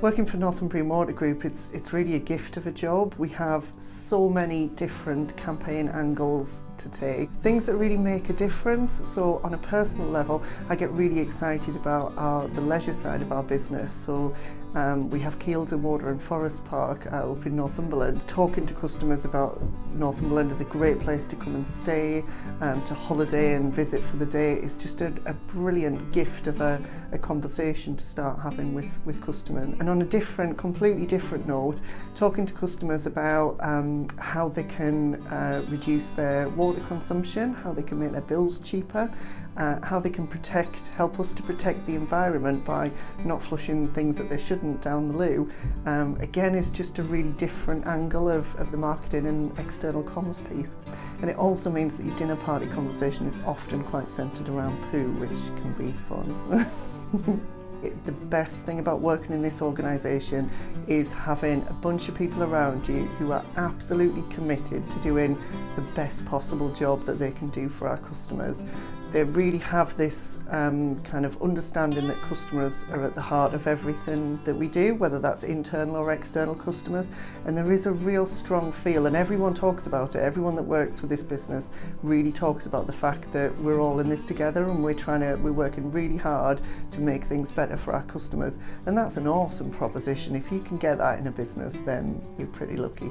Working for Northumbrian Water Group, it's, it's really a gift of a job. We have so many different campaign angles to take, things that really make a difference. So on a personal level, I get really excited about our, the leisure side of our business. So Um, we have and Water and Forest Park uh, up in Northumberland. Talking to customers about Northumberland is a great place to come and stay, um, to holiday and visit for the day. It's just a, a brilliant gift of a, a conversation to start having with, with customers. And on a different, completely different note, talking to customers about um, how they can uh, reduce their water consumption, how they can make their bills cheaper, uh, how they can protect, help us to protect the environment by not flushing things that they shouldn't down the loo, um, again is just a really different angle of, of the marketing and external comms piece. And it also means that your dinner party conversation is often quite centred around poo, which can be fun. It, the best thing about working in this organisation is having a bunch of people around you who are absolutely committed to doing the best possible job that they can do for our customers. They really have this um, kind of understanding that customers are at the heart of everything that we do, whether that's internal or external customers. And there is a real strong feel, and everyone talks about it. Everyone that works for this business really talks about the fact that we're all in this together and we're trying to, we're working really hard to make things better for our customers. And that's an awesome proposition. If you can get that in a business, then you're pretty lucky.